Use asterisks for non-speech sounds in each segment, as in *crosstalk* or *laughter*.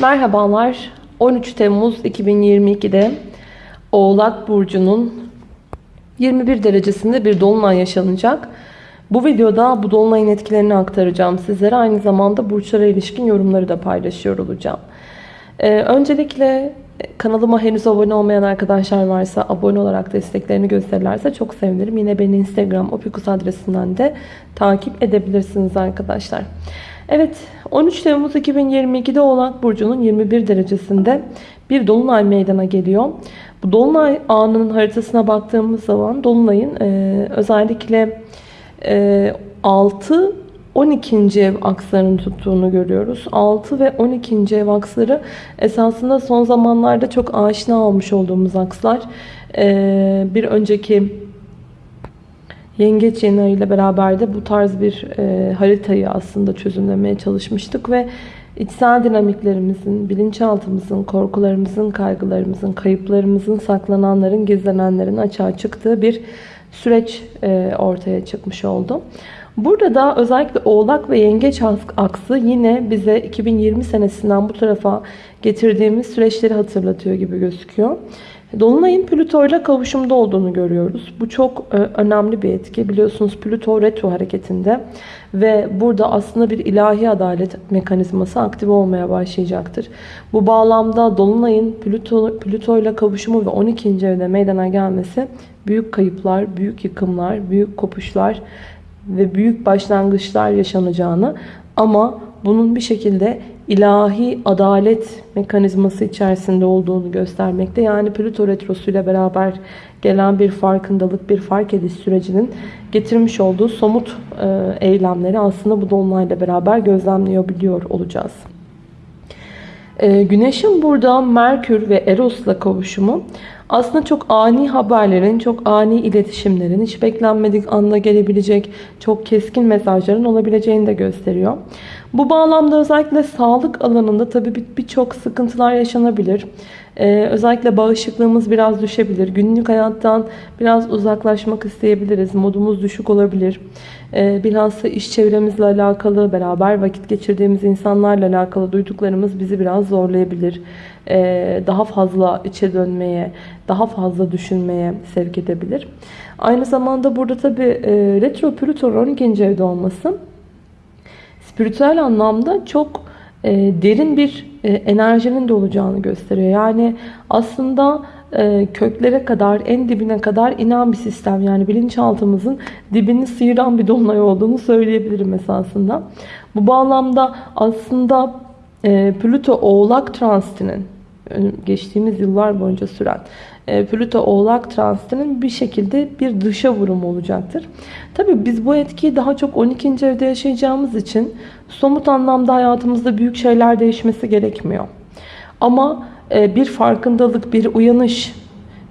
Merhabalar. 13 Temmuz 2022'de Oğlak Burcu'nun 21 derecesinde bir dolunay yaşanacak. Bu videoda bu dolunayın etkilerini aktaracağım sizlere. Aynı zamanda burçlara ilişkin yorumları da paylaşıyor olacağım. Ee, öncelikle kanalıma henüz abone olmayan arkadaşlar varsa abone olarak desteklerini gösterirlerse çok sevinirim. Yine beni Instagram opikus adresinden de takip edebilirsiniz arkadaşlar. Evet 13 Temmuz 2022'de Oğlak Burcu'nun 21 derecesinde bir dolunay meydana geliyor. Bu dolunay anının haritasına baktığımız zaman dolunayın e, özellikle e, 6 12. ev akslarını tuttuğunu görüyoruz. 6 ve 12. ev aksları esasında son zamanlarda çok aşina olmuş olduğumuz akslar. E, bir önceki Yengeç yeni ile beraber de bu tarz bir e, haritayı aslında çözümlemeye çalışmıştık ve içsel dinamiklerimizin, bilinçaltımızın, korkularımızın, kaygılarımızın, kayıplarımızın, saklananların, gizlenenlerin açığa çıktığı bir süreç e, ortaya çıkmış oldu. Burada da özellikle Oğlak ve Yengeç aksı yine bize 2020 senesinden bu tarafa getirdiğimiz süreçleri hatırlatıyor gibi gözüküyor. Dolunay'ın Plüto ile kavuşumda olduğunu görüyoruz. Bu çok e, önemli bir etki. Biliyorsunuz Plüto retro hareketinde ve burada aslında bir ilahi adalet mekanizması aktif olmaya başlayacaktır. Bu bağlamda Dolunay'ın Plüto, Plüto ile kavuşumu ve 12. evde meydana gelmesi büyük kayıplar, büyük yıkımlar, büyük kopuşlar ve büyük başlangıçlar yaşanacağını ama bunun bir şekilde ilahi adalet mekanizması içerisinde olduğunu göstermekte. Yani Plüto Retrosu ile beraber gelen bir farkındalık, bir fark ediş sürecinin getirmiş olduğu somut e, eylemleri aslında bu dolunayla beraber gözlemleyebiliyor olacağız. E, Güneşin burada Merkür ve Eros'la kavuşumu aslında çok ani haberlerin, çok ani iletişimlerin, hiç beklenmedik anda gelebilecek çok keskin mesajların olabileceğini de gösteriyor. Bu bağlamda özellikle sağlık alanında tabii birçok sıkıntılar yaşanabilir. Ee, özellikle bağışıklığımız biraz düşebilir. Günlük hayattan biraz uzaklaşmak isteyebiliriz. Modumuz düşük olabilir. Ee, bilhassa iş çevremizle alakalı, beraber vakit geçirdiğimiz insanlarla alakalı duyduklarımız bizi biraz zorlayabilir. Ee, daha fazla içe dönmeye, daha fazla düşünmeye sevk edebilir. Aynı zamanda burada tabii e, retro Plüton 12. evde olması spiritüel anlamda çok e, derin bir e, enerjinin de olacağını gösteriyor. Yani aslında e, köklere kadar, en dibine kadar inen bir sistem. Yani bilinçaltımızın dibini sıyıran bir dolunay olduğunu söyleyebilirim esasında. Bu bağlamda aslında e, Plüto Oğlak transitinin geçtiğimiz yıllar boyunca süren e, Plüto Oğlak transitinin bir şekilde bir dışa vurum olacaktır. Tabi biz bu etkiyi daha çok 12. evde yaşayacağımız için somut anlamda hayatımızda büyük şeyler değişmesi gerekmiyor. Ama e, bir farkındalık, bir uyanış,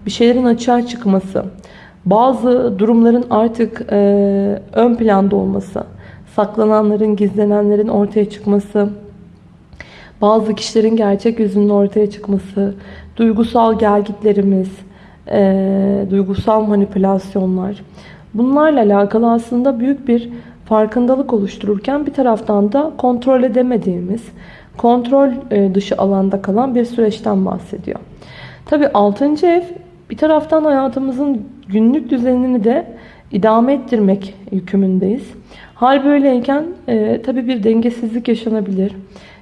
bir şeylerin açığa çıkması, bazı durumların artık e, ön planda olması, saklananların, gizlenenlerin ortaya çıkması, bazı kişilerin gerçek yüzünün ortaya çıkması, duygusal gelgitlerimiz, e, duygusal manipülasyonlar. Bunlarla alakalı aslında büyük bir farkındalık oluştururken bir taraftan da kontrol edemediğimiz, kontrol e, dışı alanda kalan bir süreçten bahsediyor. Tabi 6. ev bir taraftan hayatımızın günlük düzenini de idame ettirmek yükümündeyiz. Hal böyleyken e, tabi bir dengesizlik yaşanabilir.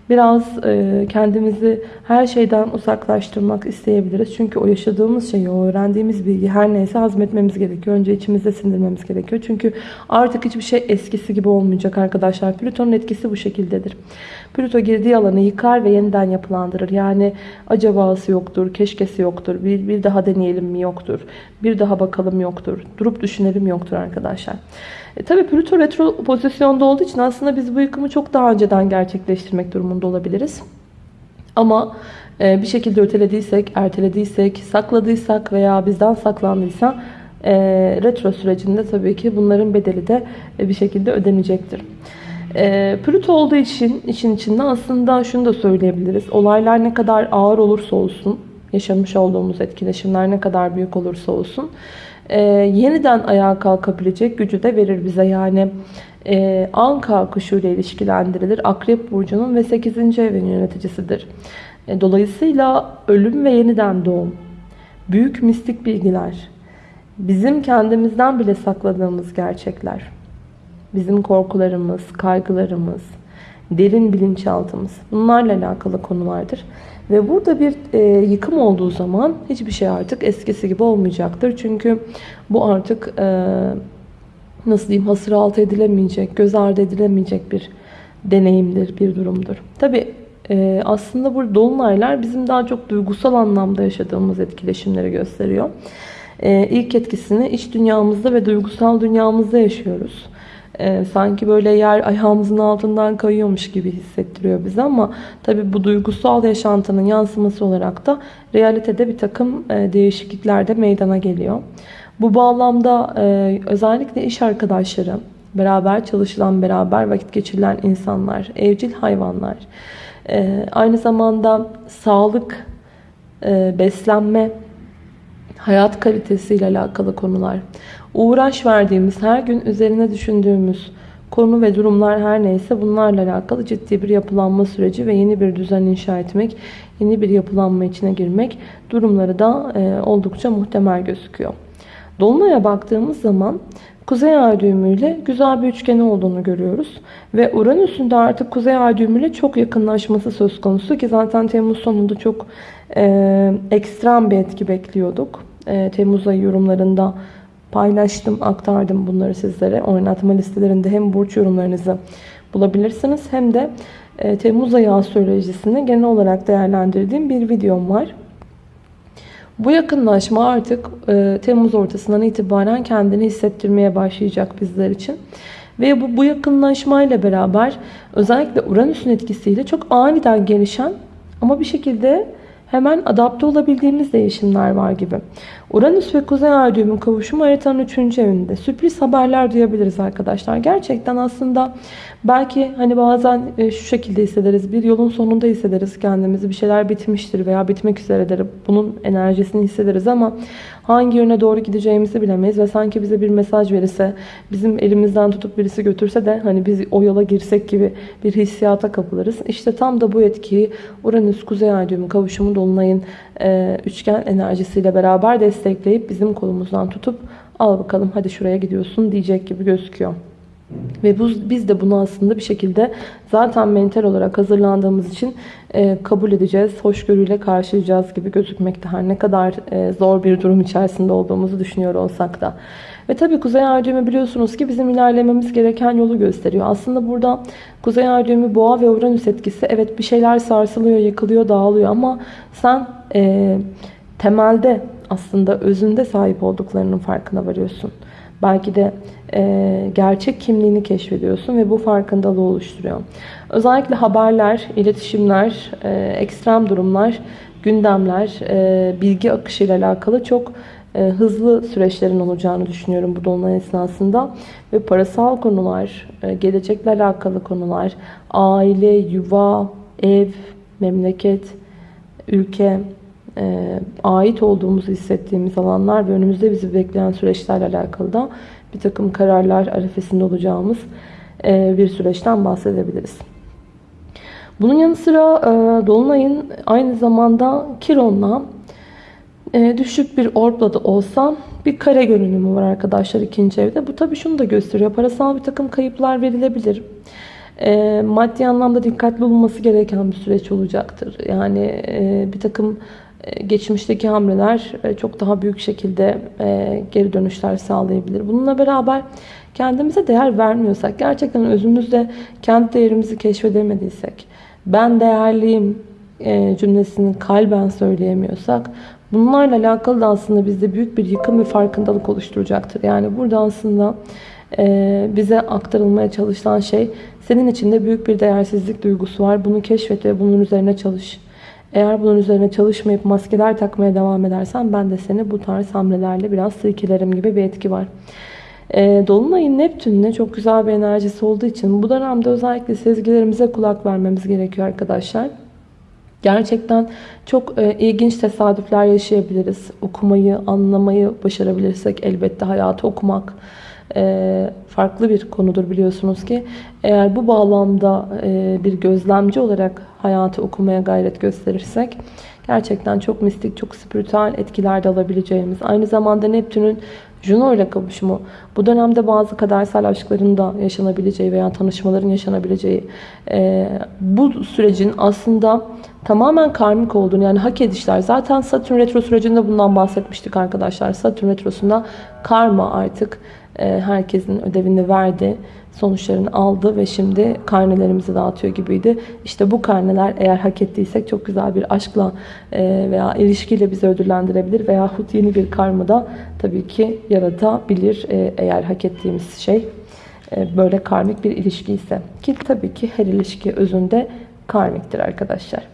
Biraz e, kendimizi her şeyden uzaklaştırmak isteyebiliriz. Çünkü o yaşadığımız şeyi, o öğrendiğimiz bilgi her neyse hazmetmemiz gerekiyor. Önce içimizde sindirmemiz gerekiyor. Çünkü artık hiçbir şey eskisi gibi olmayacak arkadaşlar. Plüton'un etkisi bu şekildedir. Plüto girdiği alanı yıkar ve yeniden yapılandırır. Yani acabası yoktur, keşkesi yoktur, bir, bir daha deneyelim mi yoktur, bir daha bakalım yoktur, durup düşünelim yoktur arkadaşlar. E, tabii Plüto retro pozisyonda olduğu için aslında biz bu yıkımı çok daha önceden gerçekleştirmek durumunda olabiliriz. Ama e, bir şekilde ötelediysek, ertelediysek, sakladıysak veya bizden saklandıysa e, retro sürecinde tabii ki bunların bedeli de e, bir şekilde ödenecektir. E, Plüto olduğu için için içinde aslında şunu da söyleyebiliriz. Olaylar ne kadar ağır olursa olsun, yaşamış olduğumuz etkileşimler ne kadar büyük olursa olsun e, yeniden ayağa kalkabilecek gücü de verir bize. Yani e, Anka kuşu ile ilişkilendirilir. Akrep burcunun ve 8. evin yöneticisidir. E, dolayısıyla ölüm ve yeniden doğum, büyük mistik bilgiler, bizim kendimizden bile sakladığımız gerçekler, bizim korkularımız, kaygılarımız, derin bilinçaltımız bunlarla alakalı konulardır. Ve burada bir e, yıkım olduğu zaman hiçbir şey artık eskisi gibi olmayacaktır. Çünkü bu artık e, nasıl diyeyim hasır altı edilemeyecek, göz ardı edilemeyecek bir deneyimdir, bir durumdur. Tabi e, aslında bu dolunaylar bizim daha çok duygusal anlamda yaşadığımız etkileşimleri gösteriyor. E, ilk etkisini iç dünyamızda ve duygusal dünyamızda yaşıyoruz. E, sanki böyle yer ayağımızın altından kayıyormuş gibi hissettiriyor bize ama tabi bu duygusal yaşantının yansıması olarak da realitede bir takım e, değişiklikler de meydana geliyor. Bu bağlamda e, özellikle iş arkadaşları, beraber çalışılan, beraber vakit geçirilen insanlar, evcil hayvanlar, e, aynı zamanda sağlık, e, beslenme, hayat kalitesiyle alakalı konular, uğraş verdiğimiz, her gün üzerine düşündüğümüz konu ve durumlar her neyse bunlarla alakalı ciddi bir yapılanma süreci ve yeni bir düzen inşa etmek, yeni bir yapılanma içine girmek durumları da e, oldukça muhtemel gözüküyor. Dolunay'a baktığımız zaman Kuzey Ay düğümüyle güzel bir üçgeni olduğunu görüyoruz. Ve Uranüs'ün de artık Kuzey Ay düğümüyle çok yakınlaşması söz konusu ki zaten Temmuz sonunda çok e, ekstrem bir etki bekliyorduk. E, Temmuz ayı yorumlarında paylaştım, aktardım bunları sizlere. Oynatma listelerinde hem burç yorumlarınızı bulabilirsiniz hem de e, Temmuz ayı astrolojisini genel olarak değerlendirdiğim bir videom var. Bu yakınlaşma artık e, Temmuz ortasından itibaren kendini hissettirmeye başlayacak bizler için. Ve bu, bu yakınlaşmayla beraber özellikle Uranüs'ün etkisiyle çok aniden gelişen ama bir şekilde hemen adapte olabildiğimiz değişimler var gibi. Uranüs ve Kuzey Ay düğümün kavuşumu haritanın 3. evinde. Sürpriz haberler duyabiliriz arkadaşlar. Gerçekten aslında belki hani bazen e, şu şekilde hissederiz. Bir yolun sonunda hissederiz kendimizi. Bir şeyler bitmiştir veya bitmek üzeredir. Bunun enerjisini hissederiz ama hangi yöne doğru gideceğimizi bilemeyiz. Ve sanki bize bir mesaj verirse, bizim elimizden tutup birisi götürse de hani biz o yola girsek gibi bir hissiyata kapılırız. İşte tam da bu etkiyi Uranüs Kuzey Ay düğümü kavuşumu Dolunay'ın e, üçgen enerjisiyle beraber destekleyip bizim kolumuzdan tutup al bakalım hadi şuraya gidiyorsun diyecek gibi gözüküyor. Ve bu, biz de bunu aslında bir şekilde zaten mental olarak hazırlandığımız için e, kabul edeceğiz. Hoşgörüyle karşılayacağız gibi gözükmekte. Her ne kadar e, zor bir durum içerisinde olduğumuzu düşünüyor olsak da. Ve tabii Kuzey Ay biliyorsunuz ki bizim ilerlememiz gereken yolu gösteriyor. Aslında burada Kuzey Ay Boğa ve Uranüs etkisi. Evet bir şeyler sarsılıyor, yıkılıyor, dağılıyor ama sen e, temelde aslında özünde sahip olduklarının farkına varıyorsun. Belki de e, gerçek kimliğini keşfediyorsun ve bu farkındalığı oluşturuyor. Özellikle haberler, iletişimler, e, ekstrem durumlar, gündemler, e, bilgi akışı ile alakalı çok e, hızlı süreçlerin olacağını düşünüyorum bu dolunay esnasında. Ve parasal konular, e, gelecekle alakalı konular, aile, yuva, ev, memleket, ülke, e, ait olduğumuzu hissettiğimiz alanlar ve önümüzde bizi bekleyen süreçlerle alakalı da bir takım kararlar arifesinde olacağımız e, bir süreçten bahsedebiliriz. Bunun yanı sıra e, Dolunay'ın aynı zamanda Kiron'la e, düşük bir orbla da olsa bir kare görünümü var arkadaşlar ikinci evde. Bu tabii şunu da gösteriyor. Parasal bir takım kayıplar verilebilir. E, maddi anlamda dikkatli olunması gereken bir süreç olacaktır. Yani e, bir takım geçmişteki hamleler e, çok daha büyük şekilde e, geri dönüşler sağlayabilir. Bununla beraber kendimize değer vermiyorsak, gerçekten özümüzde kendi değerimizi keşfedemediysek, ben değerliyim cümlesini kalben söyleyemiyorsak, bunlarla alakalı da aslında bizde büyük bir yıkım ve farkındalık oluşturacaktır. Yani burada aslında bize aktarılmaya çalışılan şey, senin içinde büyük bir değersizlik duygusu var. Bunu keşfet ve bunun üzerine çalış. Eğer bunun üzerine çalışmayıp maskeler takmaya devam edersen ben de seni bu tarz hamlelerle biraz silkelerim gibi bir etki var. E, Dolunay'ın Neptün'le çok güzel bir enerjisi olduğu için bu dönemde özellikle sezgilerimize kulak vermemiz gerekiyor arkadaşlar. Gerçekten çok e, ilginç tesadüfler yaşayabiliriz. Okumayı, anlamayı başarabilirsek elbette hayatı okumak, farklı bir konudur biliyorsunuz ki. Eğer bu bağlamda e, bir gözlemci olarak hayatı okumaya gayret gösterirsek gerçekten çok mistik, çok spiritüel etkiler de alabileceğimiz. Aynı zamanda Neptün'ün Juno ile kavuşumu bu dönemde bazı kadersel aşkların da yaşanabileceği veya tanışmaların yaşanabileceği e, bu sürecin aslında tamamen karmik olduğunu yani hak edişler. Zaten Satürn retro sürecinde bundan bahsetmiştik arkadaşlar. Satürn retrosunda karma artık e, herkesin ödevini verdi. Sonuçlarını aldı ve şimdi karnelerimizi dağıtıyor gibiydi. İşte bu karneler eğer hak ettiysek çok güzel bir aşkla e, veya ilişkiyle bizi ödüllendirebilir. Veyahut yeni bir karma da tabii ki yaratabilir e, eğer hak ettiğimiz şey e, böyle karmik bir ilişki ise. Ki tabii ki her ilişki özünde karmiktir arkadaşlar.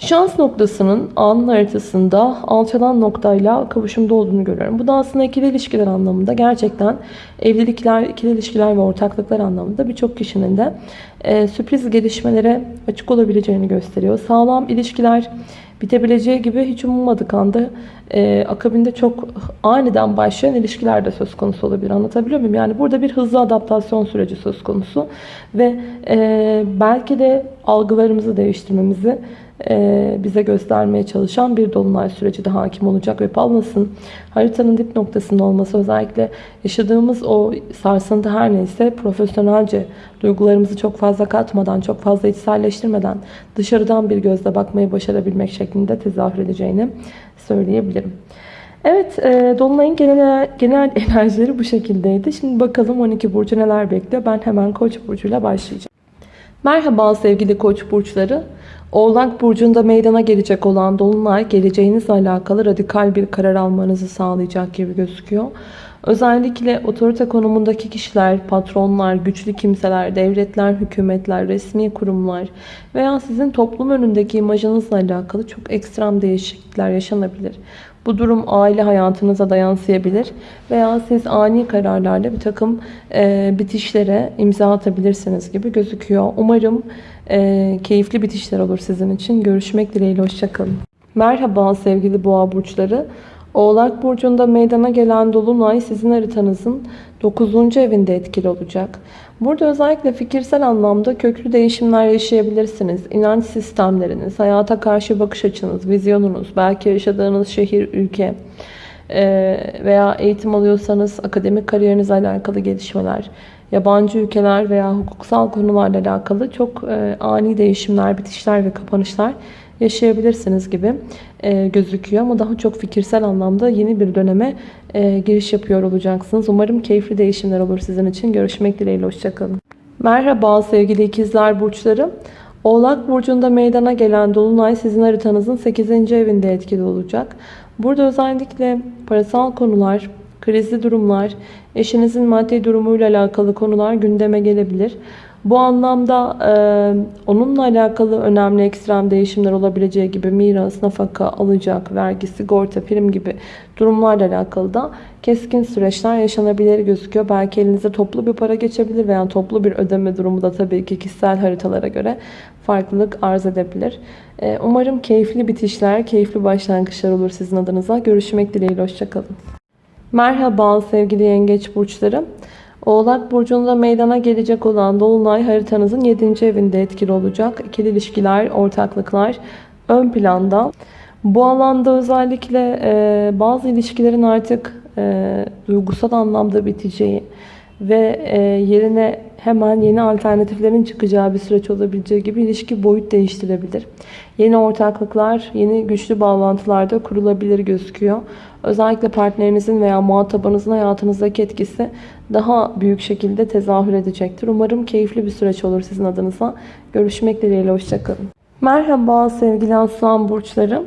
Şans noktasının anın haritasında alçalan noktayla kavuşumda olduğunu görüyorum. Bu da aslında ikili ilişkiler anlamında gerçekten evlilikler, ikili ilişkiler ve ortaklıklar anlamında birçok kişinin de e, sürpriz gelişmelere açık olabileceğini gösteriyor. Sağlam ilişkiler bitebileceği gibi hiç umulmadık anda e, akabinde çok aniden başlayan ilişkiler de söz konusu olabilir. Anlatabiliyor muyum? Yani burada bir hızlı adaptasyon süreci söz konusu ve e, belki de algılarımızı değiştirmemizi bize göstermeye çalışan bir dolunay süreci de hakim olacak ve Palmas'ın haritanın dip noktasında olması özellikle yaşadığımız o sarsıntı her neyse profesyonelce duygularımızı çok fazla katmadan, çok fazla içselleştirmeden dışarıdan bir gözle bakmayı başarabilmek şeklinde tezahür edeceğini söyleyebilirim. Evet, e, Dolunay'ın genel, genel *laughs* enerjileri bu şekildeydi. Şimdi bakalım 12 burcu neler bekliyor. Ben hemen Koç burcuyla başlayacağım. Merhaba sevgili Koç burçları. Oğlak burcunda meydana gelecek olan dolunay geleceğinizle alakalı radikal bir karar almanızı sağlayacak gibi gözüküyor. Özellikle otorite konumundaki kişiler, patronlar, güçlü kimseler, devletler, hükümetler, resmi kurumlar veya sizin toplum önündeki imajınızla alakalı çok ekstrem değişiklikler yaşanabilir. Bu durum aile hayatınıza da yansıyabilir veya siz ani kararlarla bir takım e, bitişlere imza atabilirsiniz gibi gözüküyor. Umarım e, keyifli bitişler olur sizin için. Görüşmek dileğiyle, hoşçakalın. Merhaba sevgili boğa burçları. Oğlak burcunda meydana gelen dolunay sizin haritanızın 9. evinde etkili olacak. Burada özellikle fikirsel anlamda köklü değişimler yaşayabilirsiniz. İnanç sistemleriniz, hayata karşı bakış açınız, vizyonunuz, belki yaşadığınız şehir, ülke veya eğitim alıyorsanız akademik kariyerinizle alakalı gelişmeler, yabancı ülkeler veya hukuksal konularla alakalı çok ani değişimler, bitişler ve kapanışlar yaşayabilirsiniz gibi e, gözüküyor. Ama daha çok fikirsel anlamda yeni bir döneme e, giriş yapıyor olacaksınız. Umarım keyifli değişimler olur sizin için. Görüşmek dileğiyle. Hoşçakalın. Merhaba sevgili ikizler burçları. Oğlak burcunda meydana gelen dolunay sizin haritanızın 8. evinde etkili olacak. Burada özellikle parasal konular, krizli durumlar, eşinizin maddi durumuyla alakalı konular gündeme gelebilir. Bu anlamda e, onunla alakalı önemli ekstrem değişimler olabileceği gibi miras, nafaka, alacak, vergi, sigorta, prim gibi durumlarla alakalı da keskin süreçler yaşanabilir gözüküyor. Belki elinize toplu bir para geçebilir veya toplu bir ödeme durumu da tabii ki kişisel haritalara göre farklılık arz edebilir. E, umarım keyifli bitişler, keyifli başlangıçlar olur sizin adınıza. Görüşmek dileğiyle, hoşçakalın. Merhaba sevgili yengeç burçları. Oğlak burcunda meydana gelecek olan dolunay haritanızın 7. evinde etkili olacak. İkili ilişkiler, ortaklıklar ön planda. Bu alanda özellikle e, bazı ilişkilerin artık e, duygusal anlamda biteceği ve e, yerine hemen yeni alternatiflerin çıkacağı bir süreç olabileceği gibi ilişki boyut değiştirebilir. Yeni ortaklıklar, yeni güçlü bağlantılar da kurulabilir gözüküyor. Özellikle partnerinizin veya muhatabınızın hayatınızdaki etkisi daha büyük şekilde tezahür edecektir. Umarım keyifli bir süreç olur sizin adınıza. Görüşmek dileğiyle, hoşçakalın. Merhaba sevgili aslan burçları.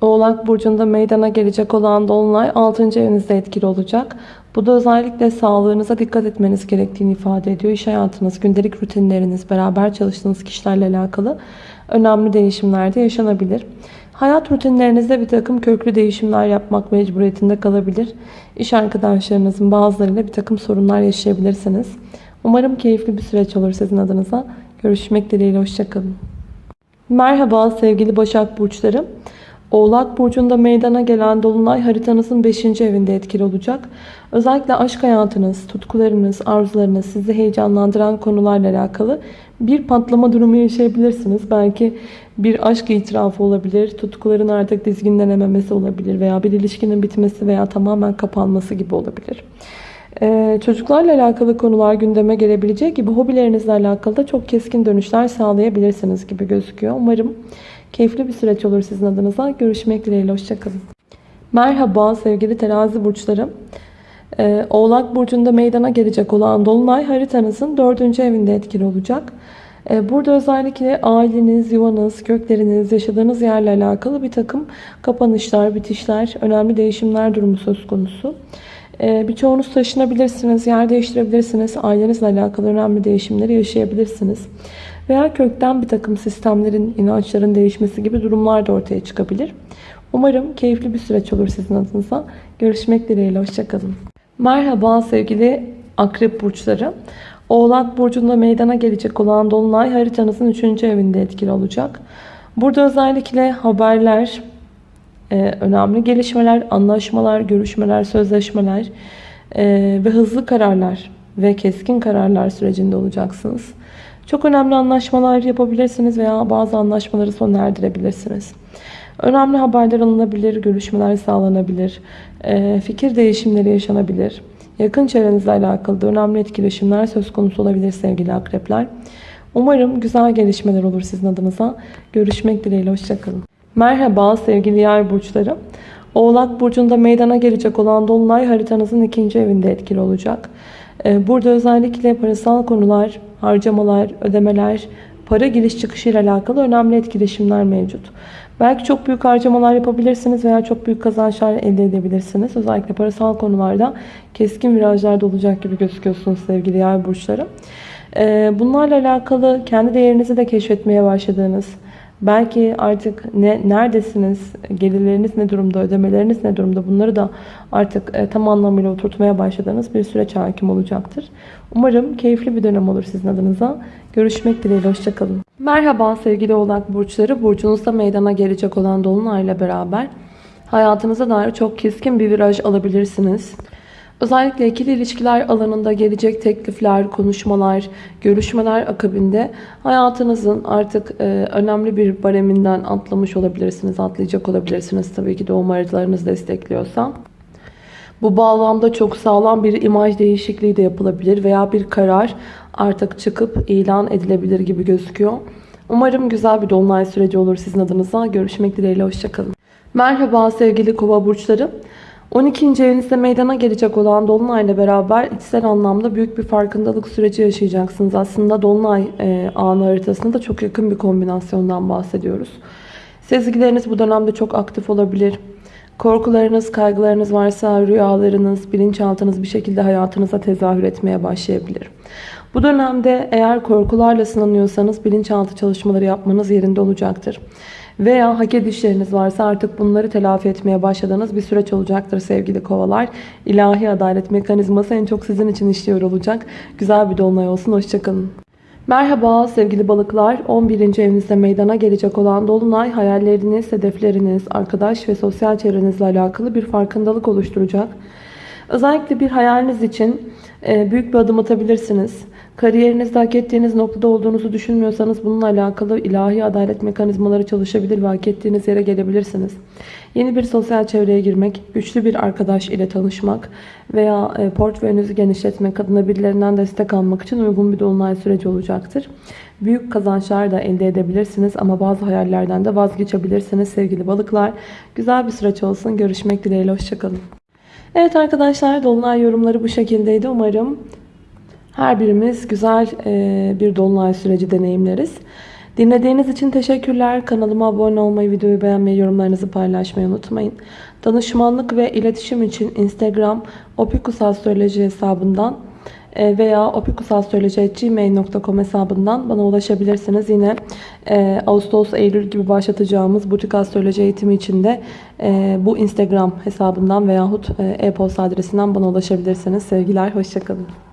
Oğlak burcunda meydana gelecek olan dolunay 6. evinizde etkili olacak. Bu da özellikle sağlığınıza dikkat etmeniz gerektiğini ifade ediyor. İş hayatınız, gündelik rutinleriniz, beraber çalıştığınız kişilerle alakalı önemli değişimler de yaşanabilir. Hayat rutinlerinizde bir takım köklü değişimler yapmak mecburiyetinde kalabilir. İş arkadaşlarınızın bazılarıyla bir takım sorunlar yaşayabilirsiniz. Umarım keyifli bir süreç olur sizin adınıza. Görüşmek dileğiyle, hoşçakalın. Merhaba sevgili Başak Burçları. Oğlak Burcu'nda meydana gelen Dolunay haritanızın 5. evinde etkili olacak. Özellikle aşk hayatınız, tutkularınız, arzularınız, sizi heyecanlandıran konularla alakalı bir patlama durumu yaşayabilirsiniz. Belki bir aşk itirafı olabilir, tutkuların artık dizginlenememesi olabilir veya bir ilişkinin bitmesi veya tamamen kapanması gibi olabilir. Ee, çocuklarla alakalı konular gündeme gelebilecek gibi hobilerinizle alakalı da çok keskin dönüşler sağlayabilirsiniz gibi gözüküyor. Umarım keyifli bir süreç olur sizin adınıza. Görüşmek dileğiyle. Hoşçakalın. Merhaba sevgili terazi burçları. Ee, Oğlak Burcu'nda meydana gelecek olan Dolunay haritanızın 4. evinde etkili olacak. Ee, burada özellikle aileniz, yuvanız, kökleriniz, yaşadığınız yerle alakalı bir takım kapanışlar, bitişler, önemli değişimler durumu söz konusu. Ee, birçoğunuz taşınabilirsiniz, yer değiştirebilirsiniz, ailenizle alakalı önemli değişimleri yaşayabilirsiniz. Veya kökten bir takım sistemlerin, inançların değişmesi gibi durumlar da ortaya çıkabilir. Umarım keyifli bir süreç olur sizin adınıza. Görüşmek dileğiyle, hoşçakalın. Merhaba sevgili akrep burçları. Oğlak burcunda meydana gelecek olan Dolunay haritanızın 3. evinde etkili olacak. Burada özellikle haberler, e, önemli gelişmeler, anlaşmalar, görüşmeler, sözleşmeler e, ve hızlı kararlar ve keskin kararlar sürecinde olacaksınız. Çok önemli anlaşmalar yapabilirsiniz veya bazı anlaşmaları sona erdirebilirsiniz. Önemli haberler alınabilir, görüşmeler sağlanabilir, e, fikir değişimleri yaşanabilir. Yakın çevrenizle alakalı da önemli etkileşimler söz konusu olabilir sevgili akrepler. Umarım güzel gelişmeler olur sizin adınıza. Görüşmek dileğiyle, hoşçakalın. Merhaba sevgili yay burçları. Oğlak burcunda meydana gelecek olan Dolunay haritanızın ikinci evinde etkili olacak. Ee, burada özellikle parasal konular, harcamalar, ödemeler, para giriş çıkışı ile alakalı önemli etkileşimler mevcut. Belki çok büyük harcamalar yapabilirsiniz veya çok büyük kazançlar elde edebilirsiniz. Özellikle parasal konularda keskin virajlarda olacak gibi gözüküyorsunuz sevgili yay burçları. Ee, bunlarla alakalı kendi değerinizi de keşfetmeye başladığınız, Belki artık ne neredesiniz, gelirleriniz ne durumda, ödemeleriniz ne durumda bunları da artık e, tam anlamıyla oturtmaya başladığınız bir süreç hakim olacaktır. Umarım keyifli bir dönem olur sizin adınıza. Görüşmek dileğiyle, hoşçakalın. Merhaba sevgili oğlak burçları. Burcunuzda meydana gelecek olan Dolunay'la beraber hayatınıza dair çok keskin bir viraj alabilirsiniz. Özellikle ikili ilişkiler alanında gelecek teklifler, konuşmalar, görüşmeler akabinde hayatınızın artık e, önemli bir bareminden atlamış olabilirsiniz, atlayacak olabilirsiniz tabii ki doğum haritalarınız destekliyorsa. Bu bağlamda çok sağlam bir imaj değişikliği de yapılabilir veya bir karar artık çıkıp ilan edilebilir gibi gözüküyor. Umarım güzel bir dolunay süreci olur sizin adınıza. Görüşmek dileğiyle, hoşçakalın. Merhaba sevgili kova burçları. 12. evinizde meydana gelecek olan Dolunay'la beraber içsel anlamda büyük bir farkındalık süreci yaşayacaksınız. Aslında Dolunay e, anı haritasında da çok yakın bir kombinasyondan bahsediyoruz. Sezgileriniz bu dönemde çok aktif olabilir. Korkularınız, kaygılarınız varsa rüyalarınız, bilinçaltınız bir şekilde hayatınıza tezahür etmeye başlayabilir. Bu dönemde eğer korkularla sınanıyorsanız bilinçaltı çalışmaları yapmanız yerinde olacaktır. Veya hak edişleriniz varsa artık bunları telafi etmeye başladığınız bir süreç olacaktır sevgili kovalar. İlahi adalet mekanizması en çok sizin için işliyor olacak. Güzel bir dolunay olsun. Hoşçakalın. Merhaba sevgili balıklar. 11. evinizde meydana gelecek olan dolunay hayalleriniz, hedefleriniz, arkadaş ve sosyal çevrenizle alakalı bir farkındalık oluşturacak. Özellikle bir hayaliniz için e, büyük bir adım atabilirsiniz. Kariyerinizde hak ettiğiniz noktada olduğunuzu düşünmüyorsanız bununla alakalı ilahi adalet mekanizmaları çalışabilir ve hak ettiğiniz yere gelebilirsiniz. Yeni bir sosyal çevreye girmek, güçlü bir arkadaş ile tanışmak veya e, portföyünüzü genişletmek adına birilerinden destek almak için uygun bir dolunay süreci olacaktır. Büyük kazançlar da elde edebilirsiniz ama bazı hayallerden de vazgeçebilirsiniz sevgili balıklar. Güzel bir süreç olsun. Görüşmek dileğiyle. Hoşçakalın. Evet arkadaşlar Dolunay yorumları bu şekildeydi. Umarım her birimiz güzel e, bir Dolunay süreci deneyimleriz. Dinlediğiniz için teşekkürler. Kanalıma abone olmayı, videoyu beğenmeyi, yorumlarınızı paylaşmayı unutmayın. Danışmanlık ve iletişim için Instagram opikusastroloji hesabından veya opikusastroloji.gmail.com hesabından bana ulaşabilirsiniz. Yine e, Ağustos, Eylül gibi başlatacağımız butik astroloji eğitimi için de e, bu Instagram hesabından veyahut e, e-posta adresinden bana ulaşabilirsiniz. Sevgiler, hoşçakalın.